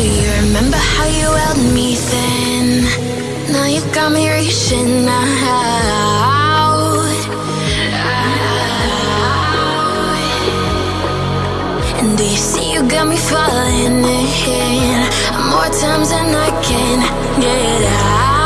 Do you remember how you held me then? Now you got me reaching out. And do you see you got me falling in? More times than I can get out.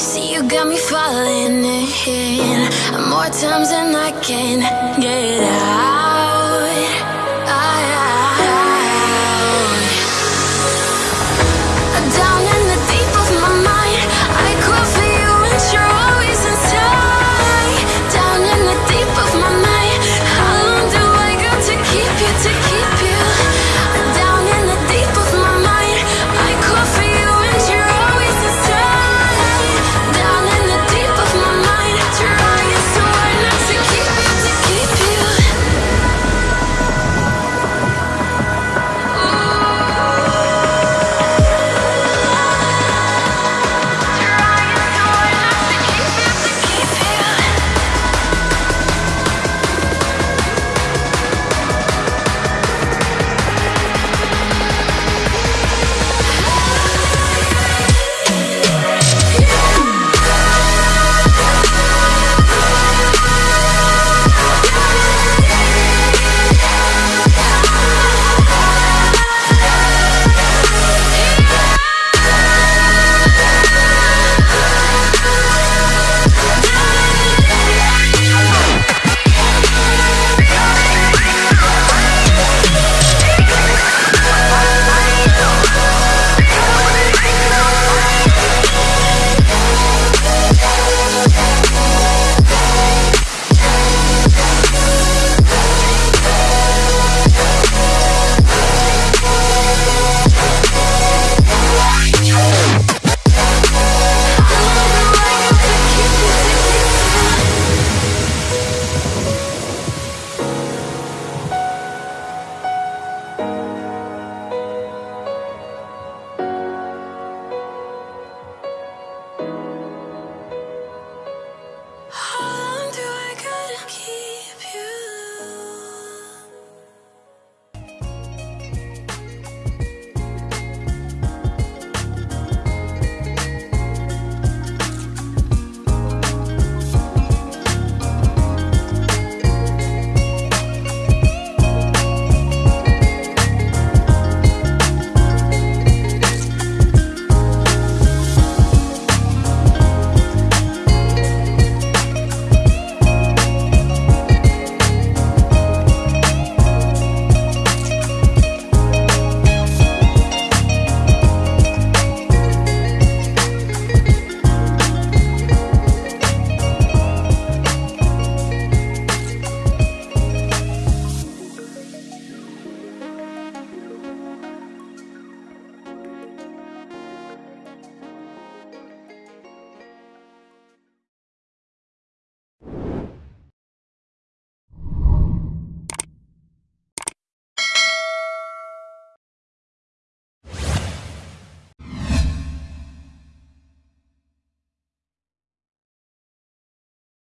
See, you got me falling in. More times than I can get out.